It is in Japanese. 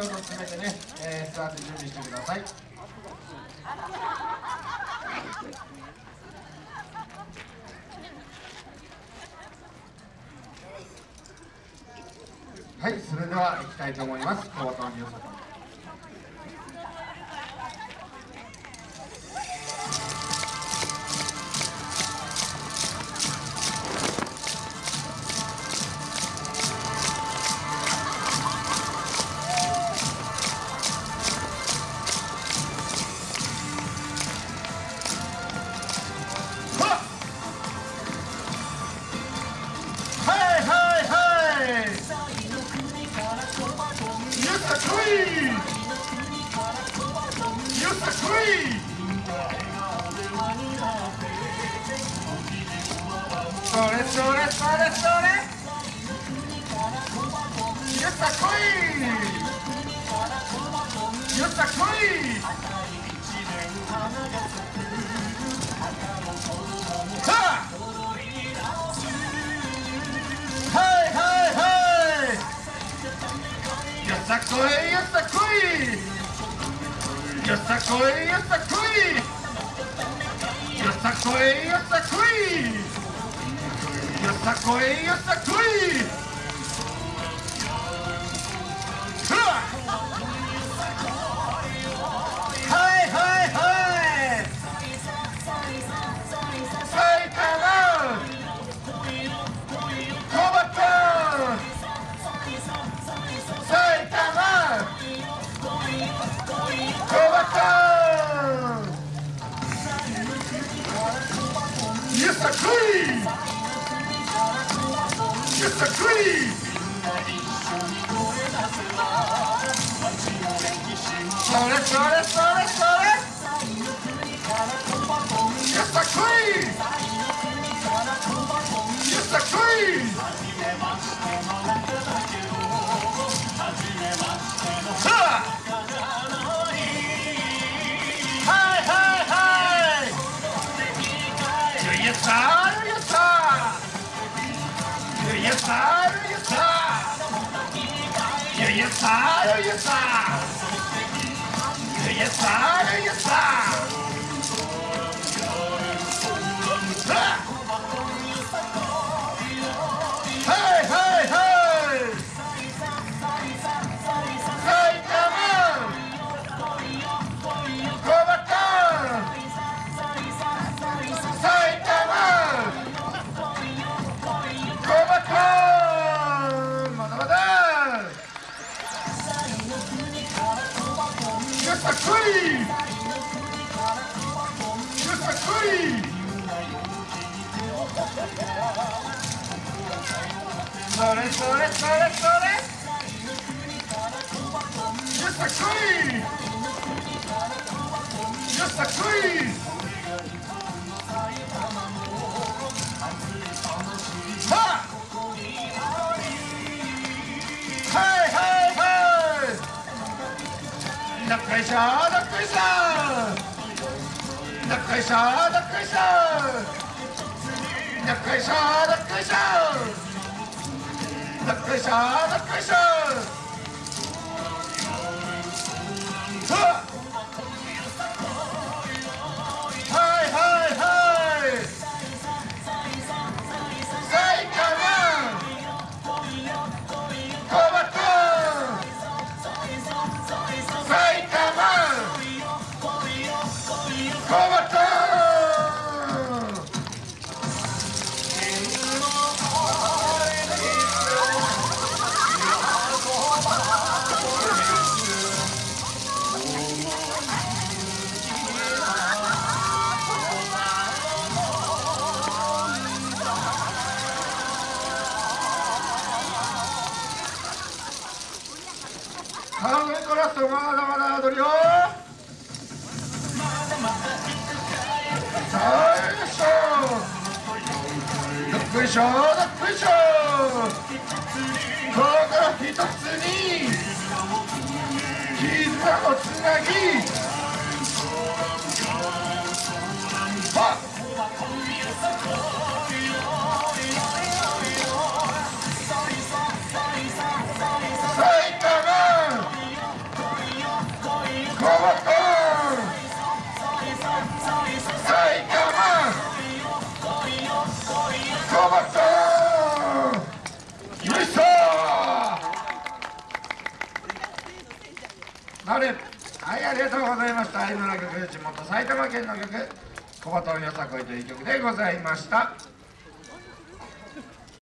どうぞ詰めてね、えー、座って準備してください。はいそれでは行きたいと思います。小畑美さん。それそれそれそれやった来いやった来いさあ queen, it's the queen! It's the queen, it's the queen! It's the queen, it's the queen! It's a creed! It's a creed! Sorry, sorry, sorry! 사르유타유유사르유타유 유. three! Just a three! The Krishna, the Krishna, the Krishna, the Krishna, the Krishna, the Krishna, the Krishna. Vamos, corazón, vamos, vamos, vamos, しょどっこいしょここ一つに絆をつなぎ。はっなれ。はいありがとうございました。愛の曲地元埼玉県の曲「小バトンよさこい」という曲でございました。